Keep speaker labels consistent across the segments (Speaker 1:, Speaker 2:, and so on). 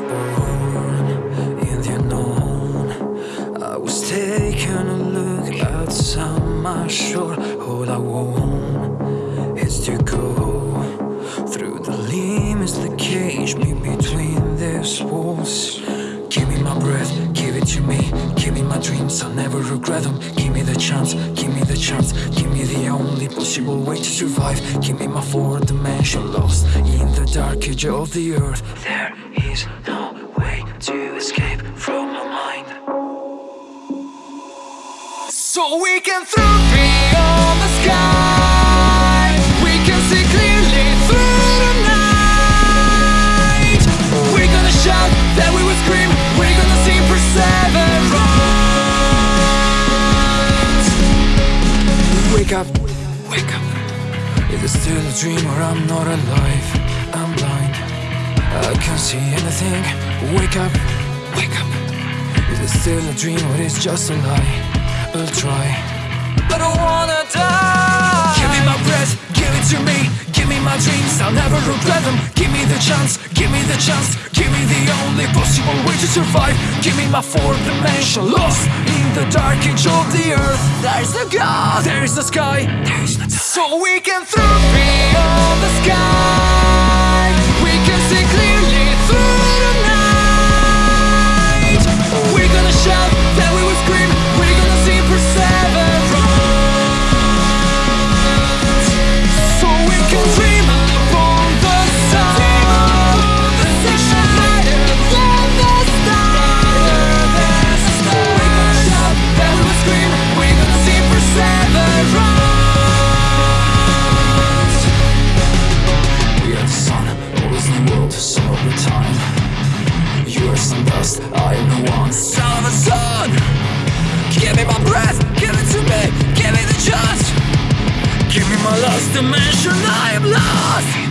Speaker 1: was born in the unknown. I was taking a look outside my shore. All I want is to go through the limits that cage me between these walls. To me. Give me my dreams, I'll never regret them. Give me the chance, give me the chance. Give me the only possible way to survive. Give me my fourth dimension, lost in the dark edge of the earth. There is no way to escape from my mind. So we can throw Wake up, wake up. Is it still a dream or I'm not alive? I'm blind. I can't see anything. Wake up, wake up. Is it still a dream or it's just a lie? I'll try. I don't wanna die. Give me my breath, give it to me. My dreams, I'll never regret them. Give me the chance, give me the chance. Give me the only possible way to survive. Give me my fourth dimension, lost in the dark age of the earth. There's the God, there's the sky, there's the. So we can throw beyond the sky. Always in the time. You are some dust, I am the one. Son of a son! Give me my breath, give it to me, give me the chance. Give me my last dimension, I am lost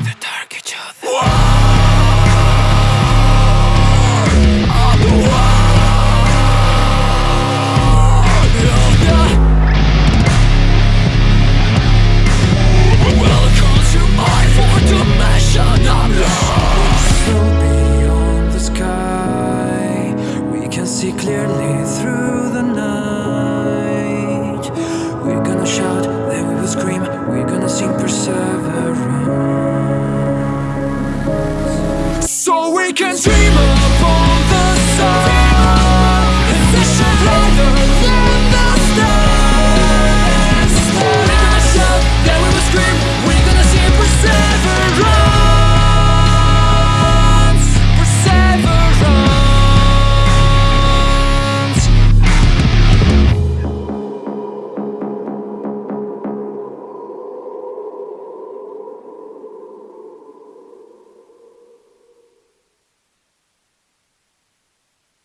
Speaker 1: see clearly through the night. We're gonna shout, then we will scream. We're gonna sing perseverance. So we can dream upon